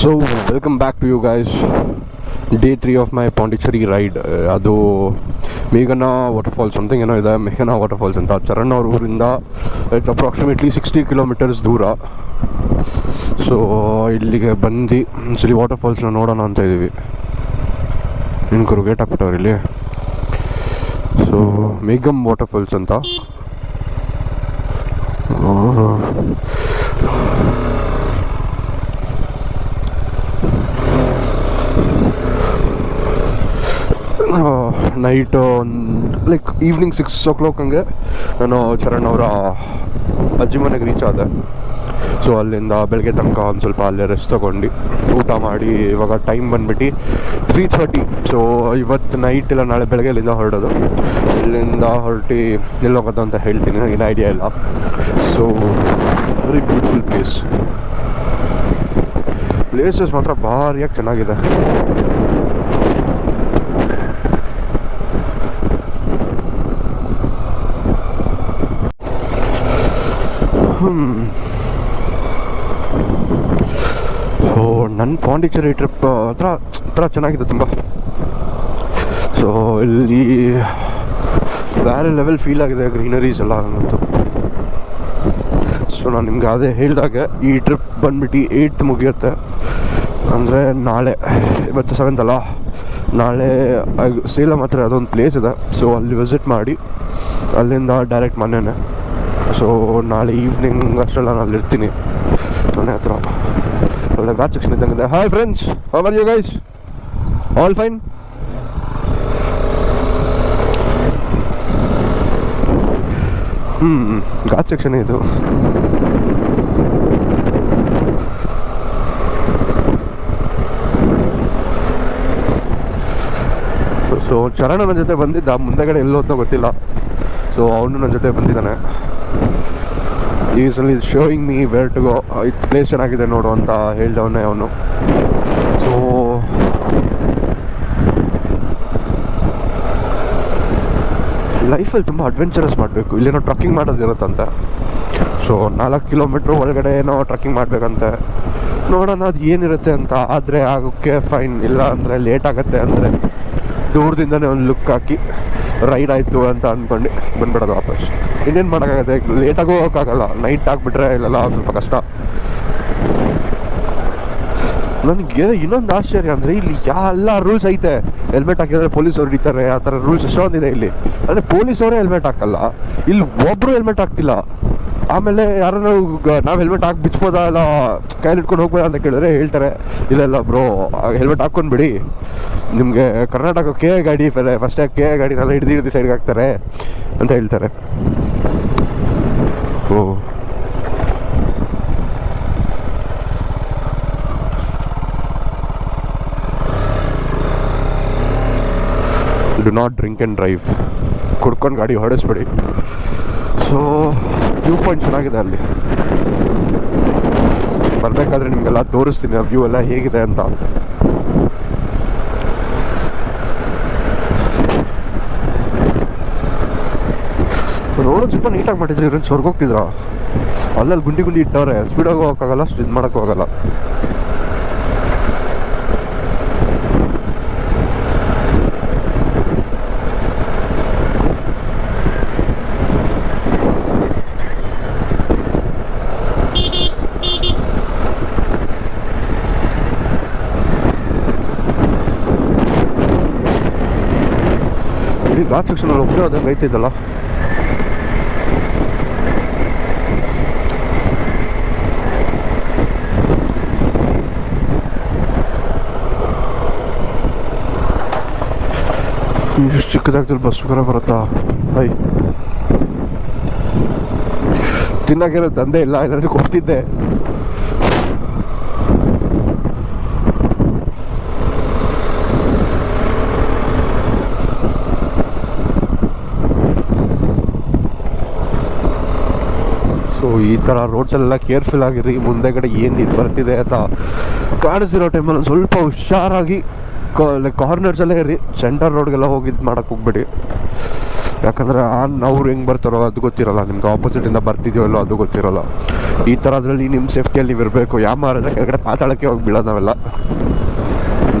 So welcome back to you guys day three of my Pondicherry ride ಅದು ಮೇಘನ waterfalls something ಏನೋ ಇದೆ water waterfalls ಅಂತ. ಚರಣ್ ಅವ್ರ ಊರಿಂದ ಇಟ್ಸ್ ಅಪ್ರಾಕ್ಸಿಮೇಟ್ಲಿ ಸಿಕ್ಸ್ಟಿ ಕಿಲೋಮೀಟರ್ಸ್ ದೂರ. ಸೊ ಇಲ್ಲಿಗೆ ಬಂದು ಸರಿ ವಾಟರ್ಫಾಲ್ಸ್ನ ನೋಡೋಣ ಅಂತ ಇದ್ದೀವಿ ನಿನ್ಕರು ಗೇಟ್ ಹಾಕ್ಬಿಟ್ಟವ್ರು ಇಲ್ಲಿ. ಸೊ ಮೇಘಮ್ ವಾಟರ್ಫಾಲ್ಸ್ ಅಂತ. Night like evening six o'clock ಹಂಗೆ ನಾನು ಚರಣ್ ಅವರ ಅಜ್ಜಿ ಮನೆಗೆ ರೀಚ್ ಆದೆ. ಸೊ ಅಲ್ಲಿಂದ ಬೆಳಗ್ಗೆ ತನಕ ಒಂದು ಸ್ವಲ್ಪ ಅಲ್ಲೇ ರೆಸ್ಟ್ ತೊಗೊಂಡು ಊಟ ಮಾಡಿ, ಇವಾಗ ಟೈಮ್ ಬಂದ್ಬಿಟ್ಟು ತ್ರೀ ಥರ್ಟಿ ಸೊ ಇವತ್ತು ನೈಟ್ ಇಲ್ಲ ನಾಳೆ ಬೆಳಗ್ಗೆ ಇಲ್ಲಿಂದ ಹೊರಡೋದು. ಇಲ್ಲಿಂದ ಹೊರಟಿ ಎಲ್ಲಿ ಹೋಗೋದು ಅಂತ ಹೇಳ್ತೀನಿ ನನಗೇನು ಐಡಿಯಾ ಇಲ್ಲ. So very beautiful place places ಮಾತ್ರ ಭಾರಿಯಾಗಿ ಚೆನ್ನಾಗಿದೆ. ಸೊ ನನ್ನ ಪಾಂಡಿಚೇರಿ ಟ್ರಿಪ್ ಹತ್ರ ಹತ್ರ ಚೆನ್ನಾಗಿದೆ ತುಂಬ. ಸೊ ಇಲ್ಲಿ ಬೇರೆ ಲೆವೆಲ್ ಫೀಲ್ ಆಗಿದೆ ಗ್ರೀನರೀಸ್ ಎಲ್ಲ ನನ್ನಂತೂ ಸೊ ನಾನು ನಿಮ್ಗೆ ಅದೇ ಹೇಳಿದಾಗ, ಈ ಟ್ರಿಪ್ ಬಂದ್ಬಿಟ್ಟು ಏಯ್ತ್ ಮುಗಿಯುತ್ತೆ. ಅಂದರೆ ನಾಳೆ, ಇವತ್ತು ಸೆವೆಂತ್ ಅಲ್ಲ? ನಾಳೆ ಸೇಲಂ ಹತ್ರ ಅದೊಂದು ಪ್ಲೇಸ್ ಇದೆ. ಸೊ ಅಲ್ಲಿ ವಿಸಿಟ್ ಮಾಡಿ, ಅಲ್ಲಿಂದ ಡೈರೆಕ್ಟ್ ಮನೆಯೇ ಸೊ ನಾಳೆ ಈವ್ನಿಂಗ್ ಅಷ್ಟೆಲ್ಲ ನಾನು ಅಲ್ಲಿರ್ತೀನಿ. ಮನೆ ಹತ್ರ. ಒಳ್ಳೆ ghat section ಇದ್ದಂಗಿದೆ hi friends how are you guys all fine ಹ್ಞೂ ಘಾಟ್ ಸೆಕ್ಷನ್ ಇದು? ಸೊ ಚರಣ ನನ್ನ ಜೊತೆ ಬಂದಿದ್ದ. ಮುಂದೆಗಡೆ ಎಲ್ಲೋ ಅಂತ ಗೊತ್ತಿಲ್ಲ. ಸೊ ಅವನು ನನ್ನ ಜೊತೆ ಬಂದಿದ್ದಾನೆ. ಈಸ್ ಅಲ್ಲಿ showing me where to go ಇದು ಪ್ಲೇಸ್ ಚೆನ್ನಾಗಿದೆ ನೋಡು ಅಂತ ಹೇಳ್ದವನೇ ಅವನು. ಸೊ ಲೈಫಲ್ಲಿ ತುಂಬ ಅಡ್ವೆಂಚರಸ್ ಮಾಡಬೇಕು. ಇಲ್ಲೇನೋ ಟ್ರಕ್ಕಿಂಗ್ ಮಾಡೋದಿರುತ್ತಂತೆ. ಸೊ ನಾಲ್ಕು ಕಿಲೋಮೀಟ್ರ್ ಒಳಗಡೆ ಏನೋ ಟ್ರಕ್ಕಿಂಗ್ ಮಾಡಬೇಕಂತೆ. ನೋಡೋಣ ಅದು ಏನಿರುತ್ತೆ ಅಂತ. ಆದರೆ ಆಗೋಕ್ಕೆ ಫೈನ್ ಇಲ್ಲ ಅಂದರೆ ಲೇಟ್ ಆಗುತ್ತೆ ಅಂದರೆ ದೂರದಿಂದನೇ ಒಂದು ಲುಕ್ ಹಾಕಿ ರೈಡ್ ಆಯಿತು ಅಂತ ಅಂದ್ಕೊಂಡು ಬಂದ್ಬಿಡೋದು ವಾಪಸ್. ಇನ್ನೇನು ಮಾಡೋಕ್ಕಾಗತ್ತೆ? ಲೇಟಾಗೂ ಹೋಗೋಕ್ಕಾಗಲ್ಲ. ನೈಟ್ ಆಗಿಬಿಟ್ರೆ ಇಲ್ಲೆಲ್ಲ ಸ್ವಲ್ಪ ಕಷ್ಟ. ನನಗೆ ಇನ್ನೊಂದು ಆಶ್ಚರ್ಯ ಅಂದರೆ ಇಲ್ಲಿ ಎಲ್ಲ ರೂಲ್ಸ್ ಐತೆ. ಹೆಲ್ಮೆಟ್ ಹಾಕಿದ್ರೆ ಪೊಲೀಸವ್ರು ಹಿಡಿತಾರೆ. ಆ ಥರ ರೂಲ್ಸ್ ಎಷ್ಟೊಂದಿದೆ ಇಲ್ಲಿ. ಅಂದರೆ ಪೊಲೀಸವರೇ ಹೆಲ್ಮೆಟ್ ಹಾಕಲ್ಲ. ಇಲ್ಲಿ ಒಬ್ಬರು ಹೆಲ್ಮೆಟ್ ಹಾಕ್ತಿಲ್ಲ. ಆಮೇಲೆ ಯಾರಾದ್ರೂ ನಾವು ಹೆಲ್ಮೆಟ್ ಹಾಕಿ ಬಿಚ್ಬೋದಾ? ಇಲ್ಲ, ಕೈಲಿ ಇಟ್ಕೊಂಡು ಹೋಗ್ಬೋದಾ ಅಂತ ಕೇಳಿದ್ರೆ ಹೇಳ್ತಾರೆ. ಇಲ್ಲ ಇಲ್ಲ ಬ್ರೋ ಹೆಲ್ಮೆಟ್ ಹಾಕ್ಕೊಂಡು ಬಿಡಿ ನಿಮಗೆ ಕರ್ನಾಟಕ ಕೆ ಗಾಡಿ ಫಸ್ಟೇ ಕೆ ಗಾಡಿನೆಲ್ಲ ಹಿಡ್ದು ಹಿಡ್ದು ಸೈಡ್ಗೆ ಹಾಕ್ತಾರೆ ಅಂತ ಹೇಳ್ತಾರೆ. ಓ do not drink and drive ಕುಡ್ಕೊಂಡು ಗಾಡಿ ಹೊಡೆಸ್ಬೇಡಿ ಸೊ ವ್ಯೂ ಪಾಯಿಂಟ್ ಚೆನ್ನಾಗಿದೆ ಅಲ್ಲಿ. ಬರಬೇಕಾದ್ರೆ ನಿಮಗೆಲ್ಲ ತೋರಿಸ್ತೀನಿ, ಆ ವ್ಯೂ ಎಲ್ಲ ಹೇಗಿದೆ ಅಂತ. ರೋಡ್ ಸ್ವಲ್ಪ ನೀಟಾಗಿ ಮಾಡಿದ್ರು ಇವ್ರೇನು ಸ್ವರ್ಗೋಗ್ತಿದ್ರ ಅಲ್ಲಲ್ಲಿ ಗುಂಡಿ ಗುಂಡಿ ಇಟ್ಟವ್ರೆ ಸ್ಪೀಡಾಗಿ ಹೋಗೋಕ್ಕಾಗಲ್ಲ ಇದು ಮಾಡೋಕ್ಕೂ ಇಡೀ ಘಾಟ್ ಸೆಕ್ಷನಲ್ಲಿ ಒಬ್ಬರೇ ಐತಿದ್ದಲ್ಲ ಇಷ್ಟು ಚಿಕ್ಕದಾಗ್ದಲ್ಲಿ ಬಸ್ ಕೂಡ ಬರುತ್ತಾ ಹೈ ತಿನ್ನೋಕೇನೋ ತಂದೆ ಇಲ್ಲ ಇಲ್ಲಾಂದ್ರೆ ಕೊಡ್ತಿದ್ದೆ ಸೊ ಈ ಥರ ರೋಡ್ಸಲ್ಲೆಲ್ಲ ಕೇರ್ಫುಲ್ ಆಗಿರಿ ಮುಂದೆಗಡೆ ಏನು ಬರ್ತಿದೆ ಅಂತ ಕಾಣಿಸಿರೋ ಟೈಮಲ್ಲಿ ಸ್ವಲ್ಪ ಹುಷಾರಾಗಿ ಕಾರ್ನರ್ಸಲ್ಲೇ ಇರಿ. ಸೆಂಟರ್ ರೋಡ್ಗೆಲ್ಲ ಹೋಗಿ ಇದು ಹೋಗ್ಬೇಡಿ. ಯಾಕಂದರೆ ಆನ್ ಅವ್ರು ಹೆಂಗೆ ಬರ್ತಾರೋ ಅದು ಗೊತ್ತಿರಲ್ಲ. ನಿಮ್ಗೆ ಆಪೋಸಿಟಿಂದ ಬರ್ತಿದೆಯೋ ಇಲ್ಲೋ ಅದು ಗೊತ್ತಿರಲ್ಲ. ಈ ಥರದ್ರಲ್ಲಿ ನಿಮ್ಮ ಸೇಫ್ಟಿಯಲ್ಲಿ ನೀವು ಇರಬೇಕು. ಯಾವ ಮಾರಿದ್ರೆ ಕೆಳಗಡೆ ಪಾತಾಳಕ್ಕೆ ಹೋಗಿ ಬೀಳೋದು ನಾವೆಲ್ಲ.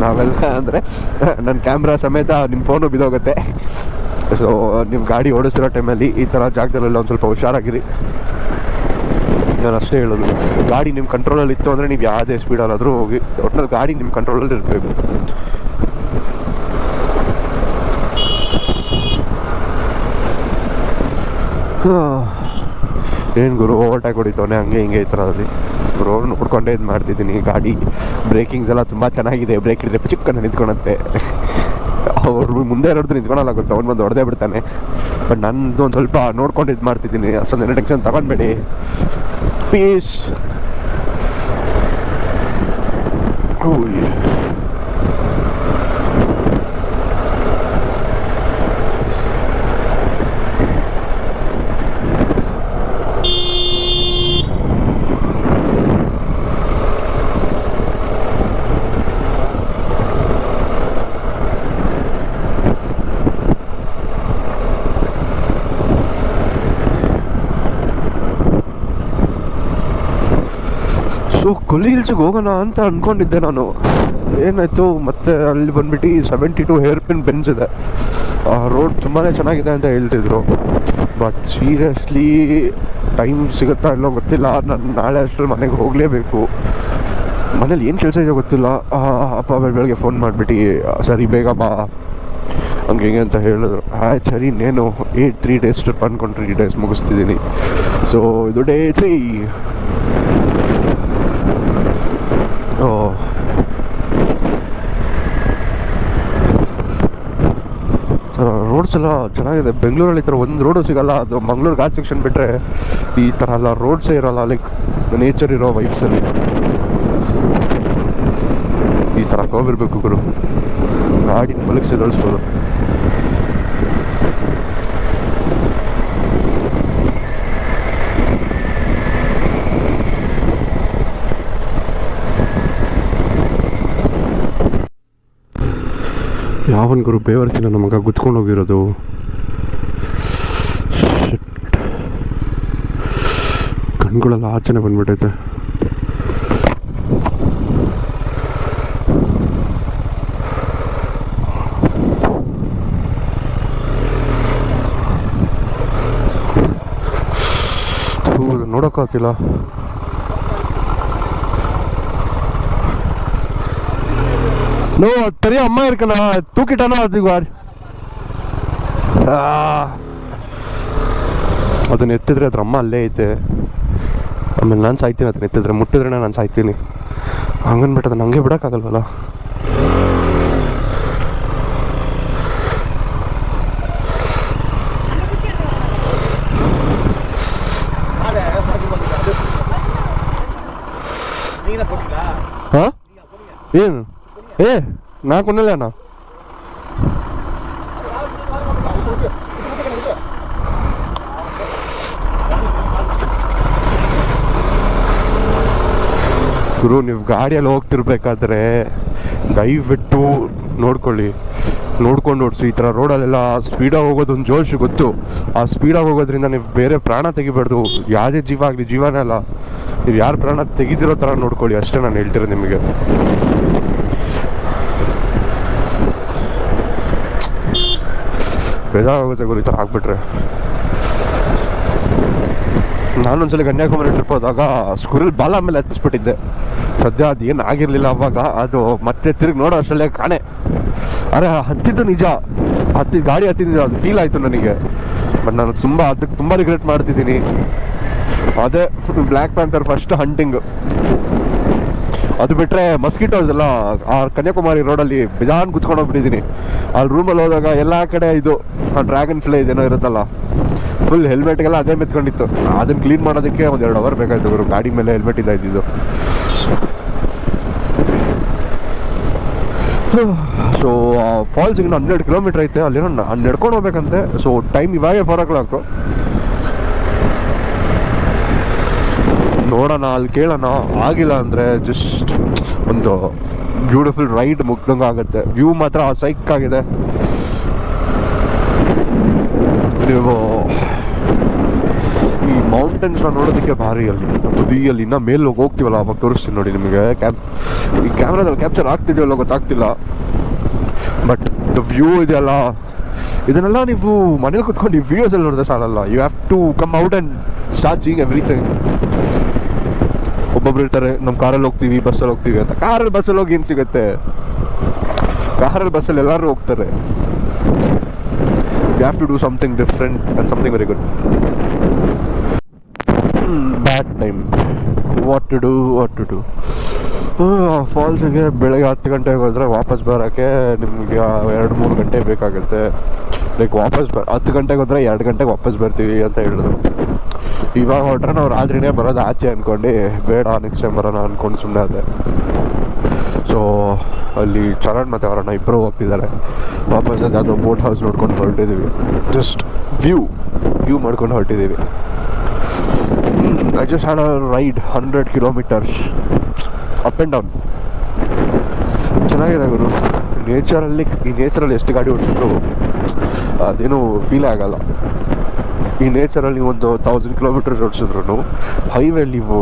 ನಾವೆಲ್ಲ ಅಂದರೆ ನನ್ನ ಕ್ಯಾಮ್ರಾ ಸಮೇತ ನಿಮ್ಮ ಫೋನು ಬಿದ್ದೋಗುತ್ತೆ. ಸೊ ನೀವು ಗಾಡಿ ಓಡಿಸಿರೋ ಟೈಮಲ್ಲಿ ಈ ಥರ ಜಾಗದಲ್ಲೆಲ್ಲ ಒಂದು ಸ್ವಲ್ಪ ಹುಷಾರಾಗಿರಿ. ನಾನು ಅಷ್ಟೇ ಹೇಳೋದು. ಗಾಡಿ ನಿಮ್ಮ ಕಂಟ್ರೋಲಲ್ಲಿ ಇತ್ತು ಅಂದರೆ ನೀವು ಯಾವುದೇ ಸ್ಪೀಡಲ್ಲಾದರೂ ಹೋಗಿ. ಒಟ್ಟಿನಲ್ಲಿ ಗಾಡಿ ನಿಮ್ಮ ಕಂಟ್ರೋಲಲ್ಲಿ ಇರಬೇಕು. ಏನು ಗುರು ಓವರ್ಟೇಕ್ ಹೊಡಿತವನೆ, ಹಂಗೆ ಹಿಂಗೆ ಈ ಥರದಲ್ಲಿ ರೋಡ್ ನೋಡ್ಕೊಂಡೇ ಇದು ಮಾಡ್ತಿದ್ದೀನಿ ಗಾಡಿ. ಬ್ರೇಕಿಂಗ್ಸ್ ಎಲ್ಲ ತುಂಬ ಚೆನ್ನಾಗಿದೆ ಬ್ರೇಕ್ ಹಿಡಿದ್ರೆ ಚಿಕ್ಕನ್ನು ನಿಂತ್ಕೊಳತ್ತೆ. ಅವ್ರು ಮುಂದೆ ಇರೋದು ನಿಂತ್ಕೊಳಲ್ಲ ಗೊತ್ತು, ಅವ್ನು ಬಂದು ಹೊಡೆದೇ ಬಿಡ್ತಾನೆ. ಬಟ್ ನಂದು ಒಂದು ಸ್ವಲ್ಪ ನೋಡ್ಕೊಂಡು ಇದು ಮಾಡ್ತಿದ್ದೀನಿ ಅಷ್ಟೊಂದೇನು ಟೆನ್ಷನ್ ತಗೊಂಡ್ಬೇಡಿ. ಪೀಸ್ ಸೊ ಕೊಲ್ಲಿ ಹಿಲ್ಸಿಗೆ ಹೋಗೋಣ ಅಂತ ಅಂದ್ಕೊಂಡಿದ್ದೆ ನಾನು. ಏನಾಯಿತು, ಮತ್ತೆ ಅಲ್ಲಿ ಬಂದ್ಬಿಟ್ಟು seventy two hairpin bends ಇದೆ. ಆ ರೋಡ್ ತುಂಬಾ ಚೆನ್ನಾಗಿದೆ ಅಂತ ಹೇಳ್ತಿದ್ರು. ಬಟ್ ಸೀರಿಯಸ್ಲಿ ಟೈಮ್ ಸಿಗುತ್ತಾ ಇಲ್ಲೋ ಗೊತ್ತಿಲ್ಲ. ನಾನು ನಾಳೆ ಅಷ್ಟರಲ್ಲಿ ಮನೆಗೆ ಹೋಗಲೇಬೇಕು. ಮನೇಲಿ ಏನು ಕೆಲಸ ಇದೆ ಗೊತ್ತಿಲ್ಲ. ಅಪ್ಪ ಬೆಳ್ ಬೆಳಗ್ಗೆ ಫೋನ್ ಮಾಡಿಬಿಟ್ಟು ಸರಿ, ಬೇಗ ಬಾ. ಹಂಗೆ ಹಿಂಗೆ ಅಂತ ಹೇಳಿದ್ರು. ಆಯ್ತು, ಸರಿ, ಇನ್ನೇನು ಏಯ್ಟ್ ತ್ರೀ ಡೇಸ್ ಟ್ರಿಪ್ ಅಂದ್ಕೊಂಡು ತ್ರೀ ಡೇಸ್ ಮುಗಿಸ್ತಿದ್ದೀನಿ. ಸೊ ಇದು ಡೇ ತ್ರೀ ಓ. ರೋಡ್ಸ್ ಎಲ್ಲ ಚೆನ್ನಾಗಿದೆ. ಬೆಂಗಳೂರಲ್ಲಿ ಈ ಥರ ಒಂದು ರೋಡು ಸಿಗಲ್ಲ. ಅದು ಮಂಗ್ಳೂರು ಘಾಟ್ ಸೆಕ್ಷನ್ ಬಿಟ್ಟರೆ ಈ ಥರ ಎಲ್ಲ ರೋಡ್ಸೇ ಇರೋಲ್ಲ. ಲೈಕ್ ನೇಚರ್ ಇರೋ ವೈಬ್ಸಲ್ಲಿ ಈ ಥರ ಕೋವಿರ್ಬೇಕು ಗುರು. ಗಾಡಿನ ಮಲಗಿಸಿ ಎದಳಿಸ್ಬೋದು ಯಾವನ್ ಗುರು ಬೇವರ್ಸಿನ ನಮಗ ಗುತ್ಕೊಂಡು ಹೋಗಿರೋದು. ಕಣ್ಗಳೆಲ್ಲ ಆಚೆನೆ ಬಂದ್ಬಿಟ್ಟೈತೆ ನೋಡೋಕ್ಕಾಗ್ತಿಲ್ಲ நோ பெரிய அம்மா இருக்குண்ணா தூக்கிட்டானா அதுக்கு வாடி ಅದನ್ನ ಎತ್ತಿದ್ರೆ ಅದ್ರ ಅಮ್ಮ ಅಲ್ಲೇ ಐತೆ ಆಮೇಲೆ ನಾನು ಸಾಯ್ತೀನಿ ಅದನ್ನ ಎತ್ತಿದ್ರೆ ಮುಟ್ಟಿದ್ರೆ ನಾನು ಸಾಯ್ತೀನಿ ಹಂಗನ್ಬಿಟ್ಟು ಅದನ್ನ ಹಂಗೆ ಬಿಡೋಕ್ಕಾಗಲ್ವಲ್ಲ நீங்க தான் போட்டீங்களா ಹಾಂ ಏನು ಕೊನ್ನಲ್ಲ ಅಣ್ಣ. ಗುರು, ನೀವು ಗಾಡಿಯಲ್ಲಿ ಹೋಗ್ತಿರ್ಬೇಕಾದ್ರೆ ದಯವಿಟ್ಟು ನೋಡ್ಕೊಳ್ಳಿ. ನೋಡ್ಕೊಂಡು ಓಡಿಸಿ. ಈ ಥರ ರೋಡಲ್ಲೆಲ್ಲ ಸ್ಪೀಡಾಗಿ ಹೋಗೋದು ಒಂದು ಜೋಶು ಗೊತ್ತು. ಆ ಸ್ಪೀಡಾಗಿ ಹೋಗೋದ್ರಿಂದ ನೀವು ಬೇರೆ ಪ್ರಾಣ ತೆಗಿಬಾರ್ದು. ಯಾವುದೇ ಜೀವ ಆಗಲಿ, ಜೀವನ ಅಲ್ಲ. ನೀವು ಯಾರು ಪ್ರಾಣ ತೆಗೆದಿರೋ ಥರ ನೋಡ್ಕೊಳ್ಳಿ. ಅಷ್ಟೇ ನಾನು ಹೇಳ್ತಿರೋದು ನಿಮಗೆ. ಬೇಜಾರಾಗುತ್ತೆ ಗುರು ಈ ಥರ ಹಾಕ್ಬಿಟ್ರೆ ನಾನೊಂದ್ಸಲ ಕನ್ಯಾಕುಮಾರಿ ಟ್ರಿಪ್ ಹೋದಾಗ ಸ್ಕೂರಲ್ಲಿ ಬಾಲ ಮೇಲೆ ಹತ್ತಿಸ್ಬಿಟ್ಟಿದ್ದೆ. ಸದ್ಯ ಅದು ಏನು ಆಗಿರಲಿಲ್ಲ ಅವಾಗ, ಅದು ಮತ್ತೆ ತಿರುಗಿ ನೋಡೋ ಅಷ್ಟರಲ್ಲೇ ಕಾಣೆ. ಅರೆ, ಹತ್ತಿದ್ದು ನಿಜ. ಹತ್ತಿ, ಗಾಡಿ ಹತ್ತಿದ್ದು ಅದು ಫೀಲ್ ಆಯಿತು ನನಗೆ. ಬಟ್ ನಾನು ತುಂಬ ಅದಕ್ಕೆ ತುಂಬ ರಿಗ್ರೆಟ್ ಮಾಡ್ತಿದ್ದೀನಿ. ಅದೇ ಬ್ಲ್ಯಾಕ್ ಪ್ಯಾಂಥರ್ ಫಸ್ಟ್ ಹಂಟಿಂಗ್ ಅದು ಬಿಟ್ಟರೆ ಮಸ್ಕಿಟೋಸ್ ಎಲ್ಲ, ಆ ಕನ್ಯಾಕುಮಾರಿ ರೋಡಲ್ಲಿ ಬೇಜಾನ್ ಕುತ್ಕೊಂಡು ಹೋಗ್ಬಿಟ್ಟಿದ್ದೀನಿ ಅಲ್ಲಿ ರೂಮಲ್ಲಿ ಹೋದಾಗ ಎಲ್ಲ ಕಡೆ ಇದು ಡ್ರ್ಯಾಗನ್ ಫ್ಲೈ ಇದೇನೋ ಇರುತ್ತಲ್ಲ ಫುಲ್ ಹೆಲ್ಮೆಟ್ಗೆಲ್ಲ ಅದೇ ಮೆತ್ಕೊಂಡಿತ್ತು. ಅದನ್ನು ಕ್ಲೀನ್ ಮಾಡೋದಕ್ಕೆ ಒಂದು ಎರಡು ಅವರ್ ಬೇಕಾಯಿತು ಗುರು, ಗಾಡಿ ಮೇಲೆ ಹೆಲ್ಮೆಟ್ ಇದ್ದಾಯಿದ್ದು ಸೊ ಫಾಲ್ಸ್ ಇನ್ನು ಹನ್ನೆರಡು ಕಿಲೋಮೀಟ್ರ್ ಐತೆ ಅಲ್ಲಿರೋ ನಾನು ನಡ್ಕೊಂಡು ಹೋಗ್ಬೇಕಂತೆ. ಸೊ ಟೈಮ್ ಇವಾಗೆ ಫೋರ್ ಓ ಕ್ಲಾಕು ನೋಡೋಣ, ಅಲ್ಲಿ ಕೇಳೋಣ. ಆಗಿಲ್ಲ ಅಂದರೆ ಜಸ್ಟ್ ಒಂದು ಬ್ಯೂಟಿಫುಲ್ ರೈಡ್ ಮುಗ್ದಂಗೆ ಆಗುತ್ತೆ. ವ್ಯೂ ಮಾತ್ರ ಸೈಕ್ ಆಗಿದೆ. ನೀವು ಈ ಮೌಂಟ್ ಮೌಂಟೇನ್ಸ್ನ ನೋಡೋದಕ್ಕೆ ಭಾರಿ ಅಲ್ಲಿ. ತುದಿಯಲ್ಲಿ ಇನ್ನೂ ಮೇಲೆ ಹೋಗಿ ಹೋಗ್ತೀವಲ್ಲ ಅವಾಗ ತೋರಿಸ್ತೀನಿ ನೋಡಿ ನಿಮಗೆ. ಕ್ಯಾಪ್ ಈ ಕ್ಯಾಮ್ರಾದಲ್ಲಿ ಕ್ಯಾಪ್ಚರ್ ಆಗ್ತಿದೆಯಲ್ಲ ಗೊತ್ತಾಗ್ತಿಲ್ಲ. ಬಟ್ ದ ವ್ಯೂ ಇದೆಯಲ್ಲ ಇದನ್ನೆಲ್ಲ ನೀವು ಮನೇಲಿ ಕುತ್ಕೊಂಡು ಈ ವಿಡಿಯೋಸಲ್ಲಿ ನೋಡಿದ್ರೆ ಸಾಲಲ್ಲ. You have to come out and start seeing everything ಒಬ್ಬೊಬ್ರು ಇರ್ತಾರೆ ನಮ್ಮ ಕಾರಲ್ಲಿ ಹೋಗ್ತೀವಿ ಬಸ್ಸಲ್ಲಿ ಹೋಗ್ತೀವಿ ಅಂತ. ಕಾರಲ್ಲಿ ಬಸ್ಸಲ್ಲಿ ಹೋಗಿ ಏನು ಸಿಗುತ್ತೆ? ಕಾರಲ್ಲಿ ಬಸ್ಸಲ್ಲಿ ಎಲ್ಲರೂ ಹೋಗ್ತಾರೆ. You have to do something different and something very good bad time what to do what to do ಫಾಲ್ಸಿಗೆ ಬೆಳಗ್ಗೆ ಹತ್ತು ಗಂಟೆಗೆ ಹೋದರೆ ವಾಪಸ್ ಬರೋಕ್ಕೆ ನಿಮಗೆ ಎರಡು ಮೂರು ಗಂಟೆ ಬೇಕಾಗುತ್ತೆ. ಲೈಕ್ ವಾಪಸ್ ಬ, ಹತ್ತು ಗಂಟೆಗೆ ಹೋದರೆ ಎರಡು ಗಂಟೆಗೆ ವಾಪಸ್ ಬರ್ತೀವಿ ಅಂತ ಹೇಳಿದ್ರು. ಇವಾಗ ಹೊರಟ್ರೆ ನಾವು ರಾತ್ರಿನೇ ಬರೋದು ಆಚೆ ಅಂದ್ಕೊಂಡು ಬೇಡ ನೆಕ್ಸ್ಟ್ ಟೈಮ್ ಬರೋಣ ಅಂದ್ಕೊಂಡು ಸುಮ್ಮನೆ ಅದೇ. ಸೊ ಅಲ್ಲಿ ಚರಣ್ ಮತ್ತು ಅವರನ್ನ ಇಬ್ಬರು ಹೋಗ್ತಿದ್ದಾರೆ. ವಾಪಸ್ ಅದು ಬೋಟ್ ಹೌಸ್ ನೋಡ್ಕೊಂಡು ಹೊರಟಿದ್ದೀವಿ ಜಸ್ಟ್ ವ್ಯೂ ವ್ಯೂ ಮಾಡ್ಕೊಂಡು ಹೊರಟಿದ್ದೀವಿ I just had a ride hundred kilometers up and down ಚೆನ್ನಾಗಿದೆ ಗುರು. ನೇಚರಲ್ಲಿ ಈ ನೇಚರಲ್ಲಿ ಎಷ್ಟು ಗಾಡಿ ಓಡಿಸಿದ್ರು, ಅದೇನು ಫೀಲ್ ಆಗಲ್ಲ. ಈ ನೇಚರಲ್ಲಿ ನೀವು ಒಂದು ತೌಸಂಡ್ ಕಿಲೋಮೀಟರ್ಸ್ ಓಡಿಸಿದ್ರು ಹೈವೇ ನೀವು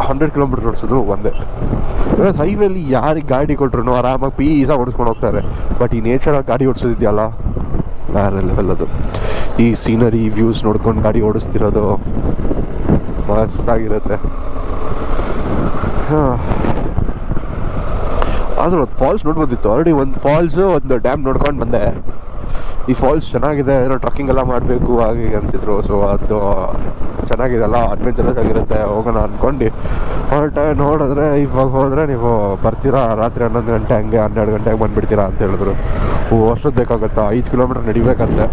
ಹಂಡ್ರೆಡ್ ಕಿಲೋಮೀಟರ್ ಓಡಿಸಿದ್ರು ಒಂದೇ. ಹೈವೇಲಿ ಯಾರಿಗೆ ಗಾಡಿ ಕೊಟ್ರು ಆರಾಮಾಗಿ ಪೀಸಾಗಿ ಓಡಿಸ್ಕೊಂಡು ಹೋಗ್ತಾರೆ. ಬಟ್ ಈ ನೇಚರಲ್ಲಿ ಗಾಡಿ ಓಡಿಸೋದಿದೆಯಲ್ಲ? ಬೇರೆ ಲೆವೆಲ್ ಅದು ಈ ಸೀನರಿ ವ್ಯೂಸ್ ನೋಡ್ಕೊಂಡು ಗಾಡಿ ಓಡಿಸ್ತಿರೋದು ಮಸ್ತಾಗಿರುತ್ತೆ. ಹಾಂ. ಆದರೂ ಒಂದು ಫಾಲ್ಸ್ ನೋಡ್ಬೋದಿತ್ತು. ಆಲ್ರೆಡಿ ಒಂದು ಫಾಲ್ಸು ಒಂದು ಡ್ಯಾಮ್ ನೋಡ್ಕೊಂಡು ಬಂದೆ. ಈ ಫಾಲ್ಸ್ ಚೆನ್ನಾಗಿದೆ, ಏನೋ ಟ್ರಕ್ಕಿಂಗ್ ಎಲ್ಲ ಮಾಡಬೇಕು, ಹಾಗೆ ಅಂತಿದ್ರು. ಸೊ ಅದು ಚೆನ್ನಾಗಿದೆ. ಅಲ್ಲ ಅಡ್ವೆಂಚರಸ್ ಆಗಿರುತ್ತೆ, ಹೋಗೋಣ ಅಂದ್ಕೊಂಡು ಹೊರಟೆ ನೋಡಿದ್ರೆ ಇವಾಗ ಹೋದರೆ ನೀವು ಬರ್ತೀರಾ? ರಾತ್ರಿ ಹನ್ನೊಂದು ಗಂಟೆ ಹಂಗೆ, ಹನ್ನೆರಡು ಗಂಟೆಗೆ ಬಂದುಬಿಡ್ತೀರಾ ಅಂತ ಹೇಳಿದ್ರು. ಓ, ಅಷ್ಟೊತ್ತು ಬೇಕಾಗುತ್ತಾ? ಐದು ಕಿಲೋಮೀಟ್ರ್ ನಡಿಬೇಕಂತೆ.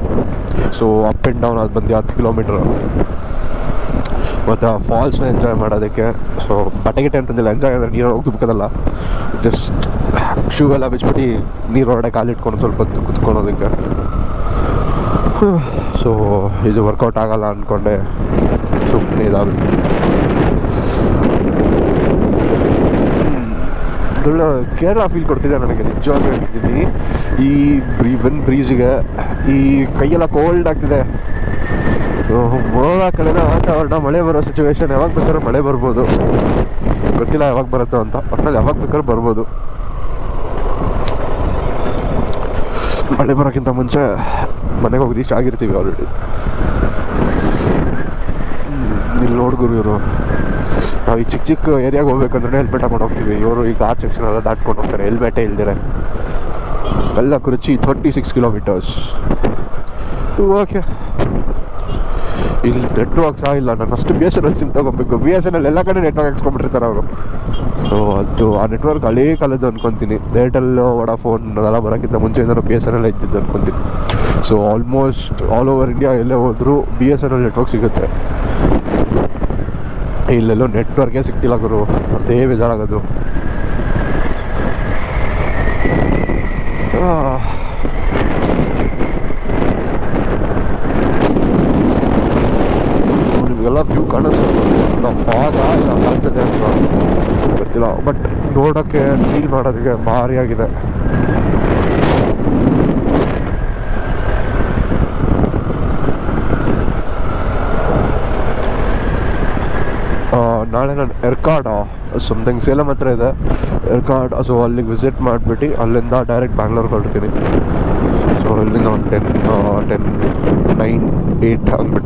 ಸೊ ಅಪ್ ಆ್ಯಂಡ್ ಡೌನ್ ಅದು ಬಂದು ಹತ್ತು ಕಿಲೋಮೀಟ್ರ್. ಮತ್ತು ಫಾಲ್ಸ್ನ ಎಂಜಾಯ್ ಮಾಡೋದಕ್ಕೆ ಸೊ ಬಟ್ಟೆ ಗಿಟ್ಟೆ ಅಂತಂದಿಲ್ಲ ಎಂಜಾಯ್ ಅಂದರೆ ನೀರು ಹೋಗಿ ತುಬ್ಕೋದಲ್ಲ ಜಸ್ಟ್ ಶೂ ಎಲ್ಲ ಬಿಚ್ಬಿಟ್ಟು ನೀರು ಕಾಲಿಟ್ಕೊಂಡು ಸ್ವಲ್ಪ ಹೊತ್ತು ಕುತ್ಕೊಳೋದಕ್ಕೆ ಸೊ ಇದು ವರ್ಕೌಟ್ ಆಗಲ್ಲ ಅಂದ್ಕೊಂಡೆ ಸುಮ್ಮನೆ ಇದಾಗುತ್ತೆ. ಒಳ್ಳೆ ಕೇರಳ ಫೀಲ್ ಕೊಡ್ತಿದೆ ನನಗೆ, ನಿಜವಾಗ್ಲೂ ಹೇಳ್ತಿದ್ದೀನಿ. ಈ ಬ್ರೀ ವಿನ್ ಬ್ರೀಸಿಗೆ ಈ ಕೈಯೆಲ್ಲ ಕೋಲ್ಡ್ ಆಗ್ತಿದೆ. ಮೋಡ ಕಳೆದ ವಾತಾವರಣ, ಮಳೆ ಬರೋ ಸಿಚುವೇಶನ್ ಯಾವಾಗ ಬೇಕಾದ್ರೂ ಮಳೆ ಬರ್ಬೋದು. ಗೊತ್ತಿಲ್ಲ ಯಾವಾಗ ಬರುತ್ತೋ ಅಂತ ಒಟ್ಟಲ್ಲಿ ಯಾವಾಗ ಬೇಕಾದ್ರೂ ಬರ್ಬೋದು. ಮಳೆ ಬರೋಕ್ಕಿಂತ ಮುಂಚೆ ಮನೆಗೆ ಹೋಗಿ ರೀಚ್ ಆಗಿರ್ತೀವಿ ಆಲ್ರೆಡಿ ಇಲ್ಲಿ ನೋಡ್ಗುರು ಇವರು ನಾವು ಈ ಚಿಕ್ಕ ಚಿಕ್ಕ ಏರಿಯಾಗೆ ಹೋಗ್ಬೇಕಂದ್ರೆ ಹೆಲ್ಮೆಟ್ ಹಾಕೊಂಡು ಹೋಗ್ತೀವಿ. ಇವರು ಈಗ ಕಾರ್ ಸೆಕ್ಷನ್ ಎಲ್ಲ ದಾಟ್ಕೊಂಡು ಹೋಗ್ತಾರೆ ಹೆಲ್ಮೆಟೇ ಇಲ್ದಿರೆ. ಎಲ್ಲ ಕುರುಚಿ ಥರ್ಟಿ ಸಿಕ್ಸ್ ಕಿಲೋಮೀಟರ್ಸ್ ಓಕೆ ಇಲ್ಲಿ ನೆಟ್ವರ್ಕ್ ಸಹ ಇಲ್ಲ. ನಾನು first B S N L SIM ತೊಗೊಬೇಕು. ಬಿ ಎಸ್ ಎನ್ ಎಲ್ ಎಲ್ಲ ಕಡೆ ನೆಟ್ವರ್ಕ್ ಹಾಕ್ಸ್ಕೊಂಡ್ಬಿಟ್ಟಿರ್ತಾರೆ ಅವರು. ಸೊ ಅದು ಆ ನೆಟ್ವರ್ಕ್ ಹಳೇ ಕಾಲದ್ದು ಅನ್ಕೊತೀನಿ. ಏರ್ಟೆಲ್ ವಡಾಫೋನ್ ಅದೆಲ್ಲ ಬರೋಕ್ಕಿಂತ ಮುಂಚೆಯಿಂದ ಬಿ ಎಸ್ ಎನ್ ಎಲ್ ಇದ್ದಿದ್ದು ಅನ್ಕೊತೀನಿ. So almost all over India ಎಲ್ಲೇ ಹೋದರೂ B S N L network ಸಿಗುತ್ತೆ. ಇಲ್ಲೆಲ್ಲೋ ನೆಟ್ವರ್ಕೇ ಸಿಗ್ತಿಲ್ಲ ಗುರು. ಅದೇ ಬೇಜಾರಾಗೋದು ನಿಮಗೆಲ್ಲ ವ್ಯೂ ಕಾಣಿಸ್ತದೆ ಫಾಗ ಇಲ್ಲ ಕಾಣ್ತದೆ ಅಂತ ಗೊತ್ತಿಲ್ಲ ಬಟ್ ನೋಡೋಕ್ಕೆ ಫೀಲ್ ಮಾಡೋದಕ್ಕೆ ಭಾರಿಯಾಗಿದೆ ನಾಳೆ ನಾನು ಎರ್ಕಾಡ್ ಸಮಥಿಂಗ್ ಸೇಲಂ ಹತ್ರ ಇದೆ. ಎರ್ಕಾಡ್ ಸೊ ಅಲ್ಲಿಗೆ ವಿಸಿಟ್ ಮಾಡಿಬಿಟ್ಟು ಅಲ್ಲಿಂದ ಡೈರೆಕ್ಟ್ ಬ್ಯಾಂಗ್ಳೂರ್ಗೆ ಹೊರಡ್ತೀನಿ. ಸೊ ಇಲ್ಲಿಂದ ಒಂದು ಟೆನ್ ಟೆನ್ ನೈನ್ ಏಯ್ಟ್ ಹಂಗೆ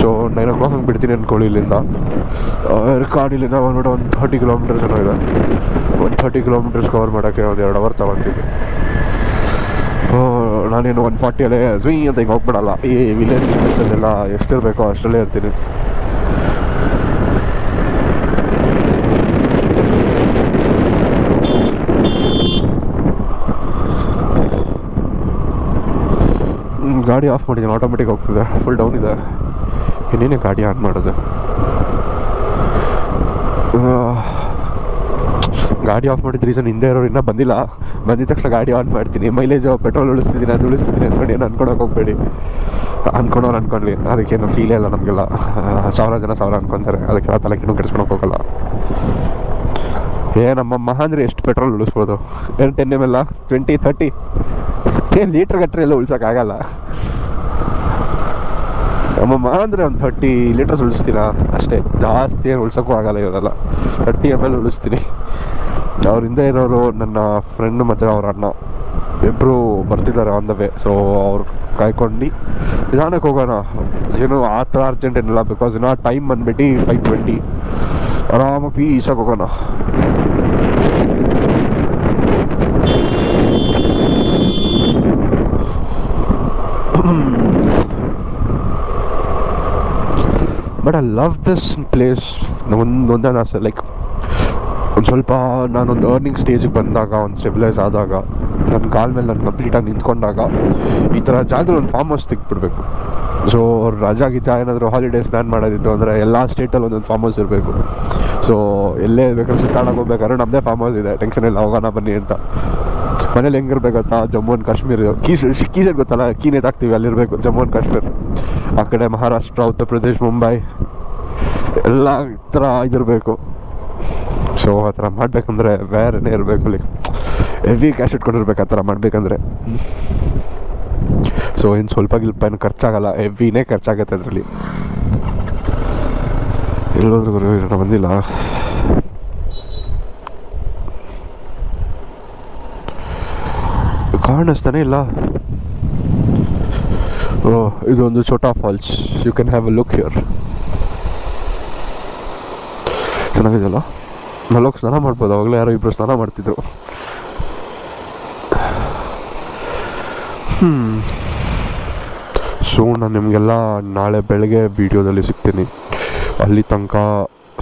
ಸೊ ನೈನ್ ಓ ಕ್ಲಾಕ್ ಹಂಗೆ ಬಿಡ್ತೀನಿ ಅಂದ್ಕೊಳ್ಳಿ ಇಲ್ಲಿಂದ. ಕಾಡಿಲ್ಲಿಂದ ಬಂದ್ಬಿಟ್ಟು ಒಂದು ಥರ್ಟಿ ಕಿಲೋಮೀಟರ್ಸ್ ಜನ ಇದೆ. ಒಂದು ಥರ್ಟಿ ಕಿಲೋಮೀಟರ್ಸ್ ಕವರ್ ಮಾಡೋಕ್ಕೆ ಒಂದು ಎರಡು ಅವರ್ ತಗೊಂತೀನಿ. ನಾನೇನು ಒನ್ ಫಾರ್ಟಿಯಲ್ಲೇ ಸ್ವಿ ಅಂತ ಹಿಂಗೆ ಹೋಗ್ಬಿಡಲ್ಲ. ಈ ವಿಲೇಜ್ ವಿಲೇಜಲ್ಲೆಲ್ಲ ಎಷ್ಟಿರಬೇಕೋ ಅಷ್ಟರಲ್ಲೇ ಇರ್ತೀನಿ. ಗಾಡಿ ಆಫ್ ಮಾಡಿದ್ದೀನಿ ಆಟೋಮೆಟಿಕ್ ಹೋಗ್ತಿದೆ. ಫುಲ್ ಡೌನ್ ಇದೆ. ಇನ್ನೇನೆ ಗಾಡಿ ಆನ್ ಮಾಡೋದು. ಗಾಡಿ ಆಫ್ ಮಾಡಿದ ರೀಸನ್ ಹಿಂದೆ ಇರೋರು ಇನ್ನೂ ಬಂದಿಲ್ಲ. ಬಂದಿದ ತಕ್ಷಣ ಗಾಡಿ ಆನ್ ಮಾಡ್ತೀನಿ. ಮೈಲೇಜ್ ಪೆಟ್ರೋಲ್ ಉಳಿಸ್ತಿದ್ದೀನಿ ಅದು ಉಳಿಸ್ತಿದ್ದೀನಿ ಅಂದ್ಕೊಂಡು ಏನು ಅನ್ಕೊಳಕ್ಕೆ ಹೋಗಬೇಡಿ. ಅನ್ಕೊಂಡವ್ರು ಅನ್ಕೊಂಡ್ಲಿ. ಅದಕ್ಕೇನು ಫೀಲೇ ಇಲ್ಲ ನಮಗೆಲ್ಲ. ಸಾವಿರ ಜನ ಸಾವಿರ ಅನ್ಕೊತಾರೆ. ಅದಕ್ಕೆಲ್ಲ ತಲೆ ಕಿಣ್ಣು ಕೆಡಿಸ್ಕೊಳಕ್ಕೆ ಹೋಗಲ್ಲ. ಏ, ನಮ್ಮ ಮಹಾಂದ್ರೆ ಎಷ್ಟು ಪೆಟ್ರೋಲ್ ಉಳಿಸ್ಬೋದು? ಏನು ಟೆನ್ ಎಂ ಎಲ್ಲ ಟ್ವೆಂಟಿ ತರ್ಟಿ ಏನು ಲೀಟ್ರ್ ಗಟ್ಟರೆ ಎಲ್ಲ ಉಳ್ಸೋಕ್ಕಾಗಲ್ಲ ಅಮ್ಮಮ್ಮ ಅಂದರೆ ಒಂದು ಥರ್ಟಿ ಲೀಟರ್ಸ್ ಉಳಿಸ್ತೀನ ಅಷ್ಟೇ. ಜಾಸ್ತಿ ಏನು ಉಳ್ಸೋಕ್ಕೂ ಆಗಲ್ಲ ಇವರೆಲ್ಲ ಥರ್ಟಿ ಎಂ ಎಲ್ ಉಳಿಸ್ತೀನಿ. ಅವ್ರಿಂದ ಇರೋರು ನನ್ನ ಫ್ರೆಂಡ್ ಮತ್ತು ಅವ್ರ ಅಣ್ಣ. ಇಬ್ಬರು ಬರ್ತಿದ್ದಾರೆ ಆನ್ ದ ವೇ ಸೊ ಅವ್ರು ಕಾಯ್ಕೊಂಡು ನಿಧಾನಕ್ಕೆ ಹೋಗೋಣ. ಏನು ಆ ಥರ ಅರ್ಜೆಂಟ್ ಏನಿಲ್ಲ ಬಿಕಾಸ್ ಇನ್ನು ಟೈಮ್ ಬಂದ್ಬಿಟ್ಟು ಫೈವ್ ಟ್ವೆಂಟಿ ಆರಾಮಾಗಿ ಪೀಸಾಗಿ ಹೋಗೋಣ. But I love this place ಒಂದು ಒಂದೇ ಆಸೆ ಲೈಕ್ ಒಂದು ಸ್ವಲ್ಪ ನಾನೊಂದು ಅರ್ನಿಂಗ್ ಸ್ಟೇಜಿಗೆ ಬಂದಾಗ, ಒಂದು ಸ್ಟೆಬಿಲೈಸ್ ಆದಾಗ ನನ್ನ ಕಾಲ ಮೇಲೆ ನಾನು ಕಂಪ್ಲೀಟಾಗಿ ನಿಂತ್ಕೊಂಡಾಗ, ಈ ಥರ ಜಾಗದಲ್ಲಿ ಒಂದು ಫಾರ್ಮ್ ಹೌಸ್ ತೆಗ್ದುಬಿಡ್ಬೇಕು ಸೊ ರಜಾ ಗಿಜಾ ಏನಾದರೂ ಹಾಲಿಡೇಸ್ ಪ್ಲ್ಯಾನ್ ಮಾಡೋದಿತ್ತು ಅಂದರೆ ಎಲ್ಲ ಸ್ಟೇಟಲ್ಲಿ ಒಂದೊಂದು ಫಾರ್ಮ್ ಹೌಸ್ ಇರಬೇಕು. ಸೊ ಎಲ್ಲೇ ಬೇಕಾದ್ರೆ ಸುತ್ತಾಡಕ್ಕೆ ಹೋಗ್ಬೇಕಾದ್ರೆ ನಮ್ಮದೇ ಫಾರ್ಮ್ ಹೌಸ್ ಇದೆ. ಟೆನ್ಷನ್ ಇಲ್ಲ, ಹೋಗೋಣ ಬನ್ನಿ ಅಂತ. ಮನೇಲಿ ಹೆಂಗಿರ್ಬೇಕು ಗೊತ್ತಾ? Jammu and Kashmir. Key key side ಗೊತ್ತಲ್ಲ? ಕೀ ನೇತಾಕ್ತೀವಿ ಅಲ್ಲಿರಬೇಕು, ಜಮ್ಮು ಆ್ಯಂಡ್ ಕಾಶ್ಮೀರ್. ಆ ಕಡೆ ಮಹಾರಾಷ್ಟ್ರ, ಉತ್ತರ ಪ್ರದೇಶ್, ಮುಂಬೈ. ಎಲ್ಲ ಥರ ಇದಿರಬೇಕು. ಸೊ ಆ ಥರ ಮಾಡಬೇಕಂದ್ರೆ ಬೇರೆನೇ ಇರಬೇಕು ಲೈಕ್ ಹೆವಿ ಕ್ಯಾಶ್ ಇಟ್ಕೊಂಡಿರ್ಬೇಕು ಆ ಥರ ಮಾಡಬೇಕಂದ್ರೆ. ಸೊ ಇನ್ನು ಸ್ವಲ್ಪ ಗಿಲ್ಪ ಏನು ಖರ್ಚಾಗಲ್ಲ. ಹೆವಿನೇ ಖರ್ಚಾಗತ್ತೆ ಅದರಲ್ಲಿ. ಎಲ್ಲೋದ್ರೂ ಬಂದಿಲ್ಲ. ಕಾಣಿಸ್ತಾನೆ ಇಲ್ಲ. ಓ, ಇದೊಂದು ಚೋಟಾ falls. You can have a look here ಚೆನ್ನಾಗಿದೆಯಲ್ಲ? ನಲ್ಲೋಗಿ ಸ್ನಾನ ಮಾಡ್ಬೋದು. ಅವಾಗಲೇ ಯಾರೋ ಇಬ್ಬರು ಸ್ನಾನ ಮಾಡ್ತಿದ್ರು. ಸೊ ನಾನು ನಿಮಗೆಲ್ಲ ನಾಳೆ ಬೆಳಗ್ಗೆ ವೀಡಿಯೋದಲ್ಲಿ ಸಿಗ್ತೀನಿ. ಅಲ್ಲಿ ತನಕ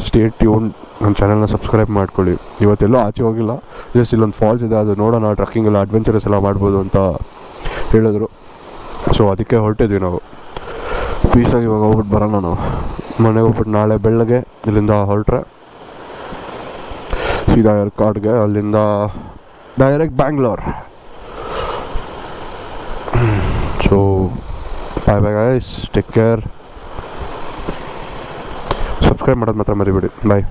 ಸ್ಟೇಟ್ ಟ್ಯೂನ್ ನನ್ನ ಚಾನೆಲ್ನ ಸಬ್ಸ್ಕ್ರೈಬ್ ಮಾಡ್ಕೊಳ್ಳಿ. ಇವತ್ತೆಲ್ಲೂ ಆಚೆ ಹೋಗಿಲ್ಲ. ಜಸ್ಟ್ ಇಲ್ಲೊಂದು ಫಾಲ್ಸ್ ಇದೆ, ಅದು ನೋಡೋಣ ಟ್ರಕ್ಕಿಂಗ್ ಎಲ್ಲ ಅಡ್ವೆಂಚರಸ್ ಎಲ್ಲ ಮಾಡ್ಬೋದು ಅಂತ ಹೇಳಿದ್ರು. ಸೊ ಅದಕ್ಕೆ ಹೊರಟಿದ್ವಿ ನಾವು. ಪೀಸಾಗಿ ಇವಾಗ ಹೋಗ್ಬಿಟ್ಟು ಬರೋಣ ನಾವು. ಮನೆಗೆ ಹೋಗ್ಬಿಟ್ಟು ನಾಳೆ ಬೆಳಗ್ಗೆ ಇಲ್ಲಿಂದ ಹೊರಟ್ರೆ ಸೀದಾ ಏರ್ಕಾಡ್ಗೆ ಅಲ್ಲಿಂದ direct Bangalore so bye bye guys take care subscribe ಮಾಡೋದು ಮಾತ್ರ ಮರಿಬೇಡಿ. ಬಾಯ್